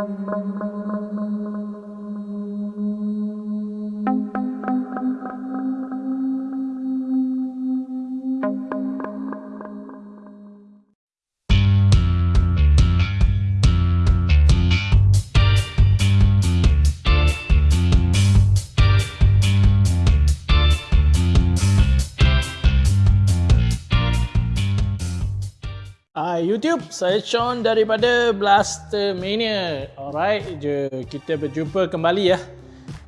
mong mong mong mong mong saya Sean daripada Blaster Mania. Alright, je kita berjumpa kembali ya.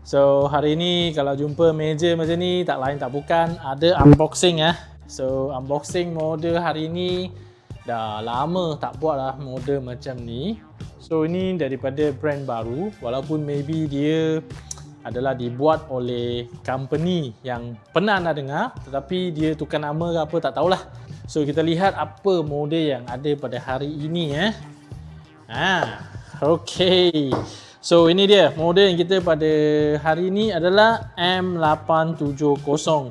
So hari ini kalau jumpa meja macam ni tak lain tak bukan ada unboxing ya. So unboxing model hari ini dah lama tak buat lah model macam ni. So ini daripada brand baru walaupun maybe dia adalah dibuat oleh company yang pernah anda dengar tetapi dia tukar nama ke apa tak tahulah. So kita lihat apa model yang ada pada hari ini eh. Ha, okey. So ini dia model yang kita pada hari ini adalah M870.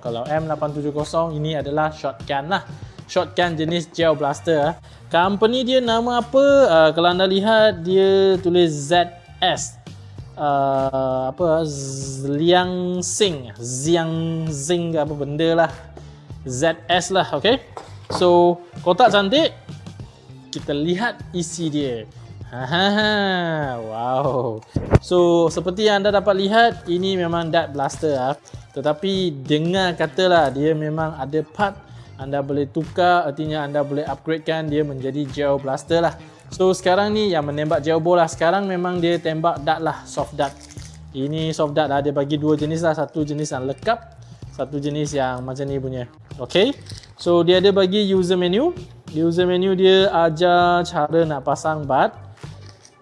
Kalau M870 ini adalah shotgun lah. Shotgun jenis gel blaster. Company dia nama apa? Uh, kalau anda lihat dia tulis ZS uh, apa Liang Sing Ziang Zing apa benda lah ZS lah okay so kotak cantik kita lihat isi dia Hahaha, wow. So seperti yang anda dapat lihat ini memang dart blaster lah. Tetapi dengar katalah dia memang ada part anda boleh tukar artinya anda boleh upgradekan dia menjadi gel blaster lah. So sekarang ni yang menembak jauh bola sekarang memang dia tembak dart lah soft dart. Ini soft dart lah dia bagi dua jenis lah satu jenis yang lekap satu jenis yang macam ni punya. Okay. So dia ada bagi user menu. User menu dia ajar cara nak pasang bat.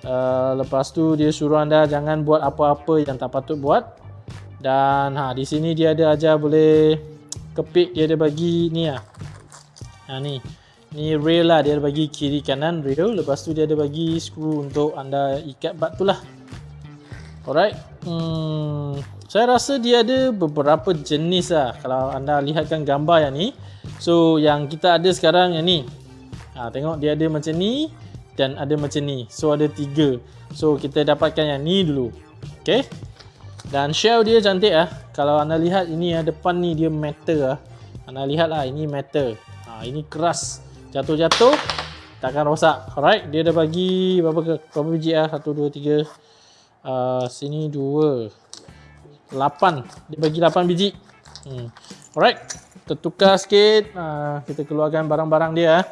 Uh, lepas tu dia suruh anda jangan buat apa-apa yang tak patut buat. Dan ha di sini dia ada ajar boleh kepik dia ada bagi ni ah. Ha ni. Ni rail lah dia ada bagi kiri kanan rail lepas tu dia ada bagi skru untuk anda ikat bat tu lah. Alright. Hmm, saya rasa dia ada beberapa jenis lah kalau anda lihatkan gambar yang ni. So yang kita ada sekarang yang ni. Ha, tengok dia ada macam ni dan ada macam ni. So ada tiga. So kita dapatkan yang ni dulu. Okay. Dan shell dia cantik ah. Kalau anda lihat ini yang depan ni dia metal ah. Anda lihat lah ini metal. Ha, ini keras jatuh-jatuh takkan rosak alright dia dah bagi berapa berapa biji ah 1 2 3 uh, sini 2 8 dia bagi 8 biji hmm. alright kita tukar sikit uh, kita keluarkan barang-barang dia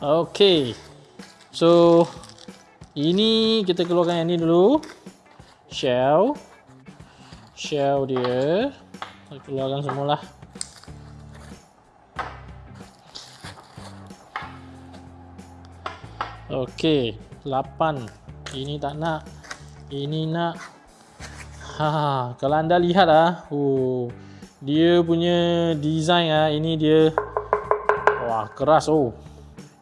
ah. ok so ini kita keluarkan yang ni dulu shell shell dia kita keluarkan semualah Okey, 8. Ini tak nak. Ini nak. Ha, kalau anda lihat ah, oh, dia punya design ah, ini dia wah keras oh.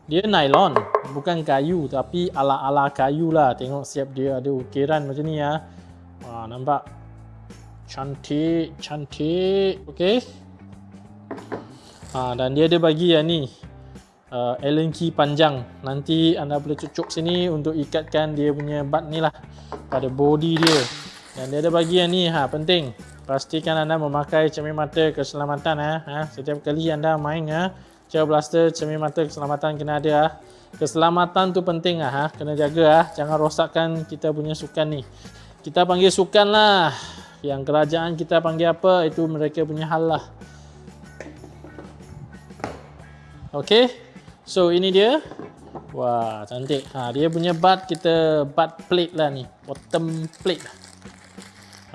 Dia nylon, bukan kayu tapi ala-ala kayu lah. Tengok siap dia ada ukiran macam ni ah. Wah, nampak cantik, cantik. Okey. Ha, dan dia ada bagi yang ni uh, Allen key panjang nanti anda boleh cucuk sini untuk ikatkan dia punya bat ni lah pada body dia dan dia ada bagi yang ni ha, penting pastikan anda memakai cermin mata keselamatan ha. Ha. setiap kali anda main ha, gel blaster cermin mata keselamatan kena ada ha. keselamatan tu penting ha. kena jaga ha. jangan rosakkan kita punya sukan ni kita panggil sukan lah yang kerajaan kita panggil apa itu mereka punya hal lah Okay, So ini dia. Wah, cantik. Ha, dia punya butt kita butt plate lah ni. Bottom plate.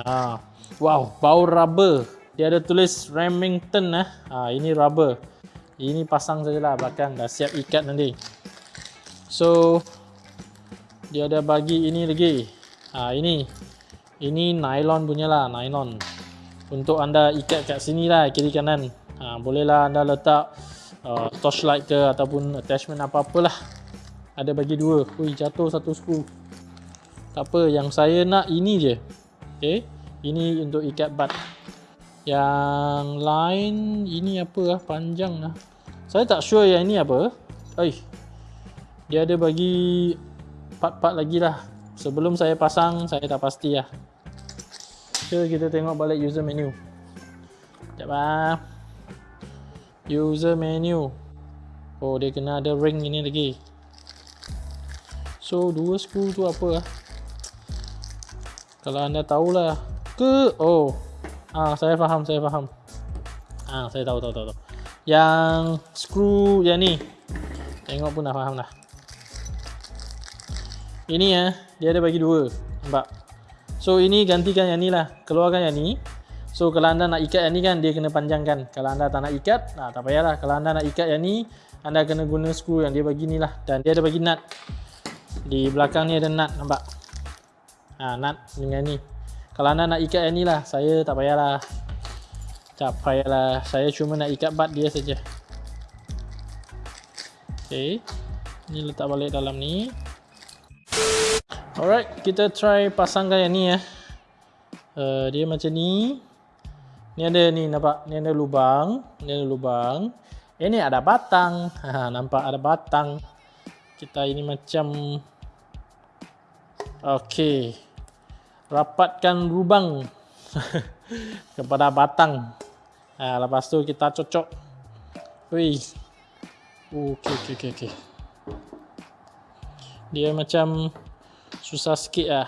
Ha. Wow, bau rubber. Dia ada tulis Remington lah. Ha, ini rubber. Ini pasang sajalah belakang dah siap ikat nanti. So dia ada bagi ini lagi. Ha, ini. Ini nylon punya lah, nylon. Untuk anda ikat kat sini lah kiri kanan. Ha, bolehlah anda letak uh, torchlight ke ataupun attachment apa-apalah ada bagi dua ui jatuh satu skru tak apa yang saya nak ini je okay. Ini untuk ikat bat yang lain ini apa lah panjang lah saya tak sure yang ini apa Oi. dia ada bagi part-part lagi lah. Sebelum saya pasang, saya tak pasti lah. So, kita tengok balik user menu. Sekejap lah. User menu. Oh, dia kena ada ring ini lagi. So, dua skru tu apa lah? Kalau anda tahulah. Ke? Oh. Ah, saya faham, saya faham. Ah, saya tahu, tahu, tahu. tahu. Yang skru yang ni. Tengok pun dah faham dah. Ini ya, dia ada bagi dua. Nampak? So ini gantikan yang ni lah. Keluarkan yang ni. So kalau anda nak ikat yang ni kan, dia kena panjangkan. Kalau anda tak nak ikat, nah, tak payahlah. Kalau anda nak ikat yang ni, anda kena guna skru yang dia bagi ni lah. Dan dia ada bagi nut. Di belakang ni ada nut, nampak? Ha, nut dengan ni. Kalau anda nak ikat yang ni lah, saya tak payahlah. Tak payahlah. Saya cuma nak ikat bat dia saja. Okay. Ni letak balik dalam ni. Alright, kita try pasangkan yang ni ya. Uh, dia macam ni. Ni ada ni nampak, ni ada lubang, ni ada lubang. Ini ada batang. Ha, nampak ada batang. Kita ini macam Okey. Rapatkan lubang kepada batang. Ha, lepas tu kita cocok. Wih. Okey okey okey okey. Dia macam susah sikit lah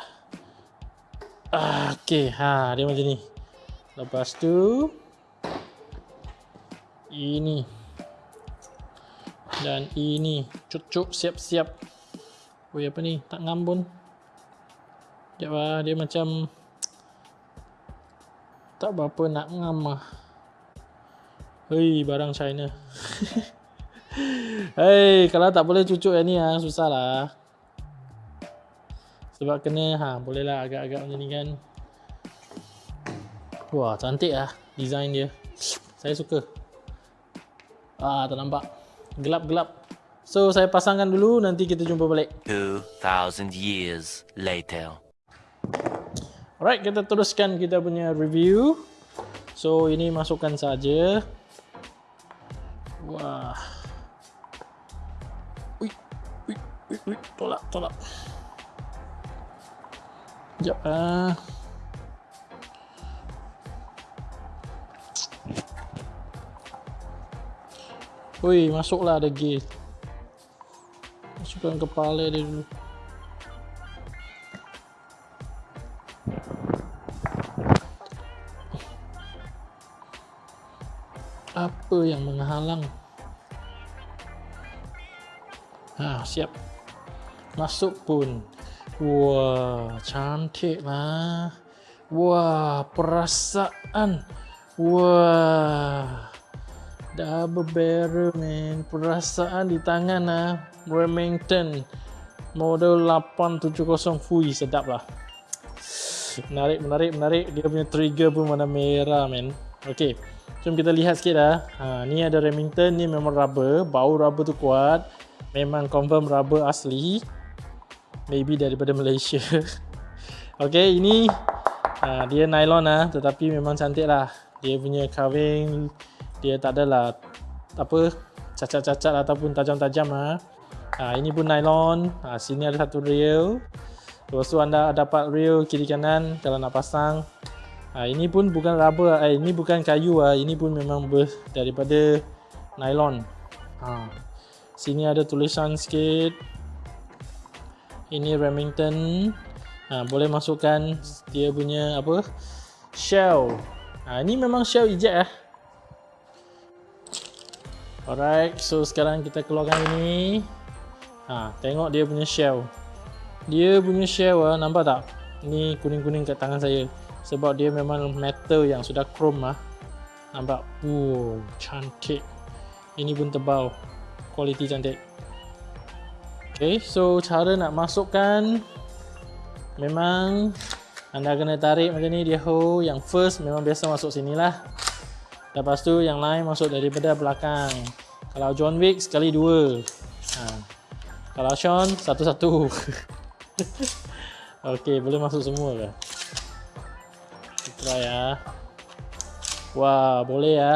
ah, ok ha, dia macam ni lepas tu ini dan ini cucuk siap-siap oh apa ni tak ngambun sekejap lah dia macam tak berapa nak ngam lah hei barang China. Hei kalau tak boleh cucuk yang ni lah susah lah sebab kena ha bolehlah agak-agak macam ni kan wah cantik lah design dia. Saya suka. Ah tak nampak. Gelap-gelap. So saya pasangkan dulu. Nanti kita jumpa balik. 2000 years later alright kita teruskan kita punya review so ini masukkan saja wah Ui, ui, ui, ui, tolak, tolak. Sekejap lah. Ui, masuklah ada gear. Masukkan kepala dia dulu. Apa yang menghalang? Ha, siap. Masuk pun. Wah, cantik lah. Wah, perasaan. Wah. Double barrel man. Perasaan di tangan lah. Remington. Model 870 Fui. Sedap lah. Menarik, menarik, menarik. Dia punya trigger pun warna merah man. Okay. Jom kita lihat sikit lah. Ha, ni ada Remington. Ni memang rubber. Bau rubber tu kuat. Memang confirm rubber asli maybe daripada Malaysia Okay, ini uh, dia nylon lah tetapi memang cantik lah dia punya carving dia tak adalah apa cacat-cacat ataupun tajam-tajam lah uh, ini pun nylon uh, sini ada satu rail lepas tu anda dapat rail kiri kanan kalau nak pasang uh, ini pun bukan rubber eh, ini bukan kayu lah ini pun memang ber daripada nylon. Uh, sini ada tulisan sikit. Ini Remington. Ha, boleh masukkan dia punya apa? Shell. Ha, ini memang shell eject lah alright so sekarang kita keluarkan ini. Ha, tengok dia punya shell. Dia punya shell lah, nampak tak? Ni kuning-kuning kat tangan saya sebab dia memang metal yang sudah chrome lah. Nampak wow cantik. Ini pun tebal. Kualiti cantik. Okay, so cara nak masukkan memang anda kena tarik macam ni dia hole yang first memang biasa masuk sini lah. Lepas tu yang lain masuk daripada belakang. Kalau John Wick sekali dua. Ha. kalau Sean satu-satu. Ok boleh masuk semua ke try ya wah boleh ya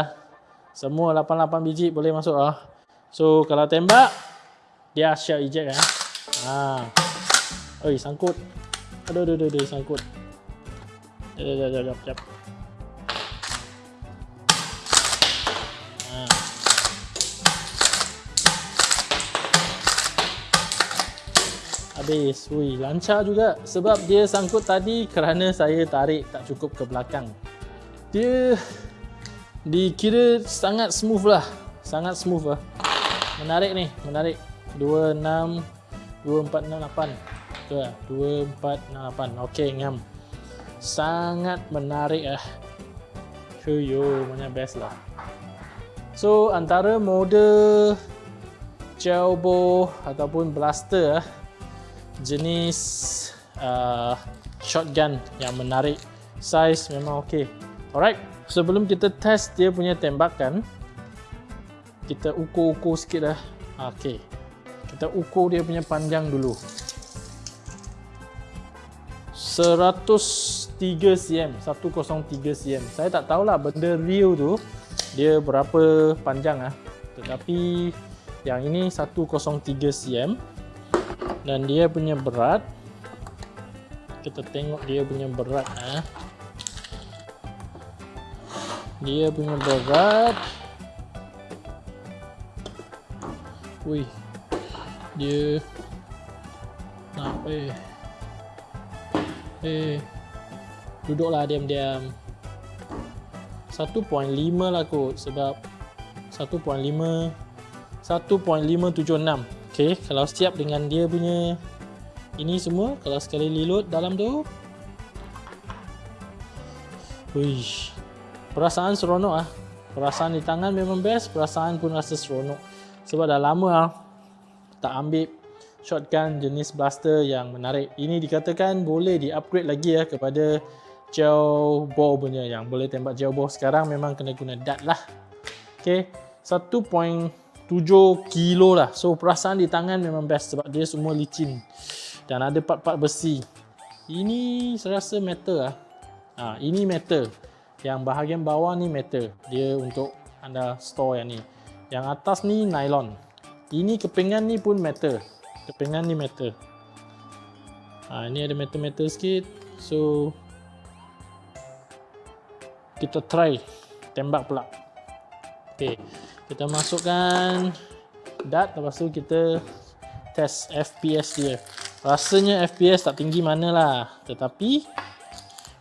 semua 88 biji boleh masuk lah so kalau tembak dia shell eject eh. Ha. Oi, sangkut. Aduh, aduh, aduh, aduh sangkut. Jap, jap, jap, jap, Habis. Ui, lancar juga. Sebab dia sangkut tadi kerana saya tarik tak cukup ke belakang. Dia dikira sangat smooth lah. Sangat smooth lah. Menarik ni, menarik. 2, 6, 2, 4, 6, 8. Betul lah. 2, 4, 6, 8. Okey, ngam. Sangat menarik lah. Huyo, mana best lah. So, antara mode Jalbo ataupun blaster lah, jenis uh, shotgun yang menarik. Size memang okey alright sebelum kita test dia punya tembakan kita ukur-ukur sikit dah. Okey kita ukur dia punya panjang dulu. 103 cm 103 cm. Saya tak tahulah benda real tu dia berapa panjang ah. Tetapi yang ini 103 cm dan dia punya berat. Kita tengok dia punya berat eh. dia punya berat. Wih. Dia nak eh. Eh. Duduklah diam-diam. 1.5 lah kot sebab 1.5 1.576 Okey, kalau siap dengan dia punya ini semua, kalau sekali reload dalam tu. Wih. Perasaan seronok ah. Perasaan di tangan memang best, perasaan pun rasa seronok. Sebab dah lama ah tak ambil shotgun jenis blaster yang menarik. Ini dikatakan boleh di-upgrade lagi ya kepada gel bow punya yang boleh tembak gel bow sekarang memang kena guna dart lah. Okey, 1. 7 kilo lah. So perasaan di tangan memang best sebab dia semua licin. Dan ada part-part besi. Ini saya rasa metal lah. Ha, ini metal. Yang bahagian bawah ni metal. Dia untuk anda store yang ni. Yang atas ni nylon. Ini kepingan ni pun metal. Kepingan ni metal. Ha, ini ada metal-metal sikit. So kita try. Tembak pula. Ok kita masukkan dart lepas tu kita test FPS dia. Rasanya FPS tak tinggi mana lah tetapi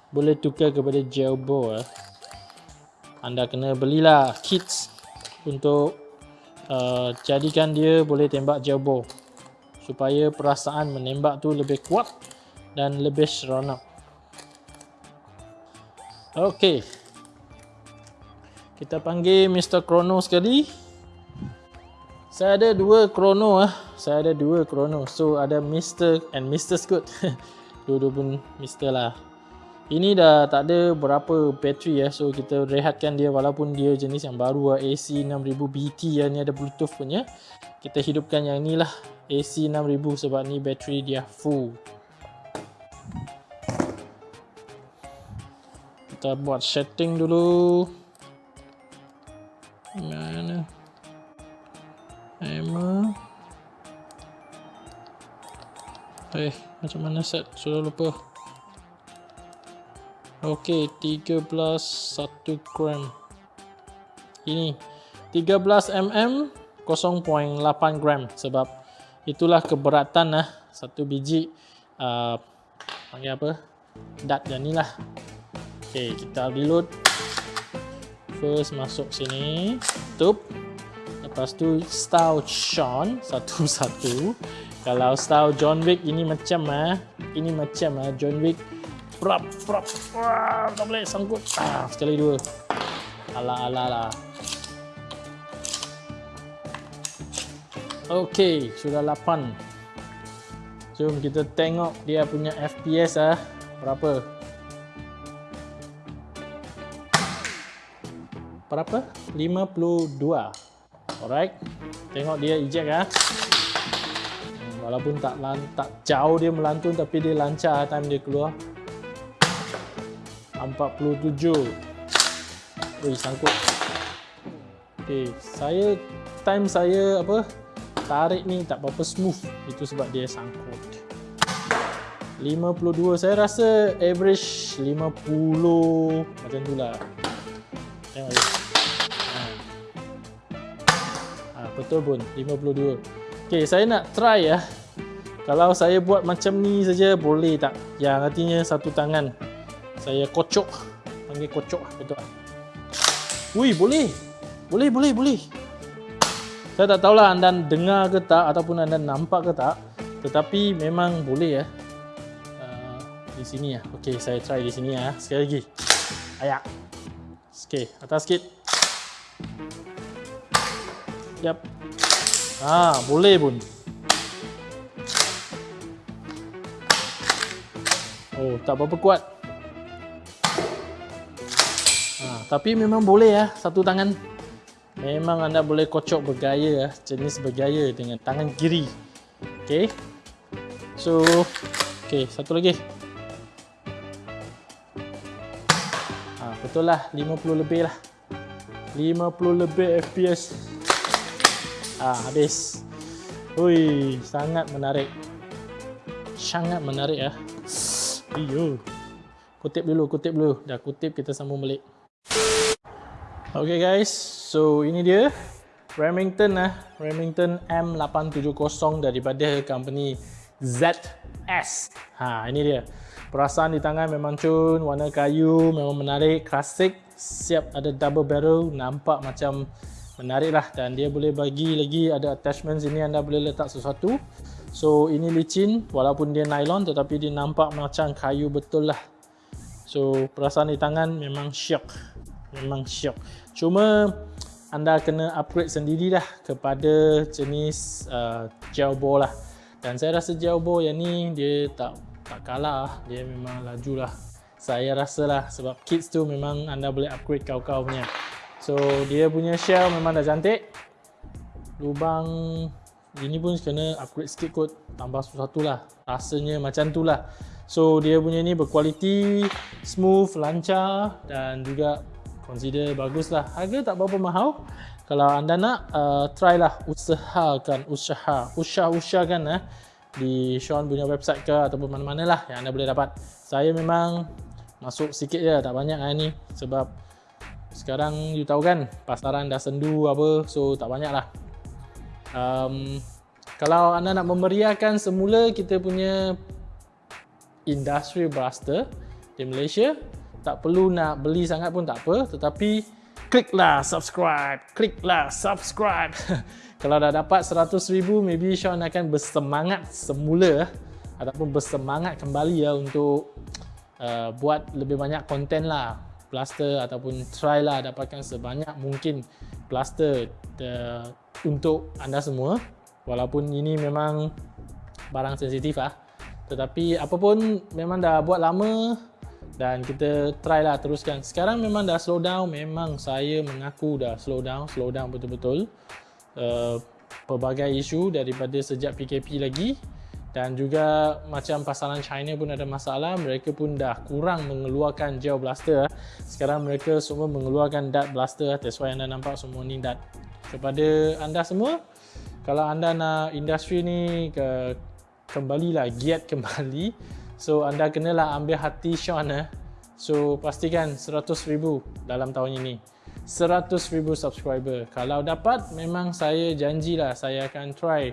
boleh tukar kepada gel bow eh. anda kena belilah kits untuk uh, jadikan dia boleh tembak gel bow supaya perasaan menembak tu lebih kuat dan lebih seronok. Ok kita panggil Mr. Chrono sekali. Saya ada dua Chrono ah. Saya ada dua Chrono. So ada Mr. and Mr. Scoot. Dua-dua pun Mr. lah. Ini dah tak ada berapa bateri ya. So kita rehatkan dia walaupun dia jenis yang baru lah. AC6000 BT ya. Ni ada Bluetooth punya. Kita hidupkan yang ni lah. AC6000 sebab ni bateri dia full. Kita buat setting dulu. Eh, macam mana set? Sudah lupa. Okey, 13 1 gram. Ini 13 mm 0.8 gram sebab itulah keberatan lah satu biji uh, panggil apa? Dat dan inilah. Okey, kita reload first masuk sini tutup lepas tu style Sean satu-satu kalau style John Wick ini macam ah ini macam ah John Wick. Prap prap wah tak boleh sangkut. Ah, sekali dua. Ala ala lah ok sudah 8 jom kita tengok dia punya FPS ah berapa? Berapa? 52 alright. Tengok dia eject ya walaupun tak tak jauh dia melantun tapi dia lancar time dia keluar. 47 Wih, sangkut. Ok saya time saya apa? Tarik ni tak berapa smooth. Itu sebab dia sangkut. 52 saya rasa average 50 macam tu lah. Tengok je ha. ha, betul pun. 52 ok saya nak try ya kalau saya buat macam ni saja boleh tak yang artinya satu tangan saya kocok panggil kocok betul tak Wih, boleh boleh boleh boleh saya tak tahulah anda dengar ke tak ataupun anda nampak ke tak tetapi memang boleh ya di sini ya. Okey, saya try di sini ya. Sekali lagi. Ayak. Okey, atas sikit. Yap. Ah, boleh pun. Oh, tak berapa kuat. Ah, tapi memang boleh ya, satu tangan. Memang anda boleh kocok bergaya ya, jenis bergaya dengan tangan kiri. Okey. So, okey, satu lagi. betul lah 50 lebih lah 50 lebih FPS ah habis Ui, sangat menarik sangat menarik ya iyo. Kutip dulu kutip dulu. Dah kutip kita sambung balik. Okay guys. So ini dia. Remington lah Remington M870 daripada company ZS ha ini dia. Perasaan di tangan memang cun, warna kayu memang menarik, klasik, siap ada double barrel, nampak macam menarik lah dan dia boleh bagi lagi ada attachment sini anda boleh letak sesuatu. So ini licin walaupun dia nylon tetapi dia nampak macam kayu betul lah. So perasaan di tangan memang syok, memang syok. Cuma anda kena upgrade sendirilah kepada jenis uh, gel lah. Dan saya rasa gel ball yang ni dia tak tak kalah dia memang laju lah saya rasa lah sebab kids tu memang anda boleh upgrade kau-kau punya so dia punya shell memang dah cantik lubang ini pun kena upgrade sikit kot tambah satu lah. Rasanya macam tu lah. So dia punya ni berkualiti smooth, lancar dan juga consider bagus lah. Harga tak berapa mahal. Kalau anda nak uh, try lah usahakan usaha usah-usahkan eh di Sean punya website ke ataupun mana-mana lah yang anda boleh dapat. Saya memang masuk sikit je tak banyak lah ni. Sebab sekarang you tahu kan pasaran dah sendu apa so tak banyak lah um, kalau anda nak memeriahkan semula kita punya industry blaster di Malaysia tak perlu nak beli sangat pun tak apa tetapi kliklah subscribe kliklah subscribe. Kalau dah dapat 100 ribu, maybe Sean akan bersemangat semula ataupun bersemangat kembali ya untuk uh, buat lebih banyak konten lah plaster ataupun try lah dapatkan sebanyak mungkin plaster the, untuk anda semua walaupun ini memang barang sensitif lah tetapi apapun memang dah buat lama dan kita try lah teruskan. Sekarang memang dah slow down. Memang saya mengaku dah slow down slow down betul-betul Uh, pelbagai isu daripada sejak PKP lagi dan juga macam pasaran China pun ada masalah mereka pun dah kurang mengeluarkan gel blaster sekarang mereka semua mengeluarkan dart blaster that's why anda nampak semua ni dart kepada anda semua kalau anda nak industri ni ke kembalilah giat kembali so anda kenalah ambil hati Sean eh. so pastikan 100,000 dalam tahun ini 100,000 subscriber. Kalau dapat, memang saya janjilah saya akan try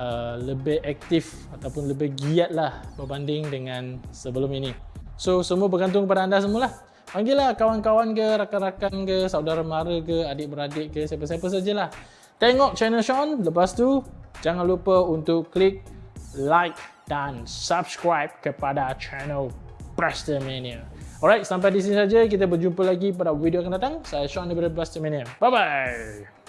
uh, lebih aktif ataupun lebih giat lah berbanding dengan sebelum ini. So, semua bergantung kepada anda semualah. Panggillah kawan-kawan ke, rakan-rakan ke, saudara mara ke, adik-beradik ke, siapa-siapa sajalah. Tengok channel Sean, lepas tu jangan lupa untuk klik like dan subscribe kepada channel Preston Mania. Alright, sampai di sini saja. Kita berjumpa lagi pada video akan datang. Saya Sean daripada Blastermania. Bye-bye!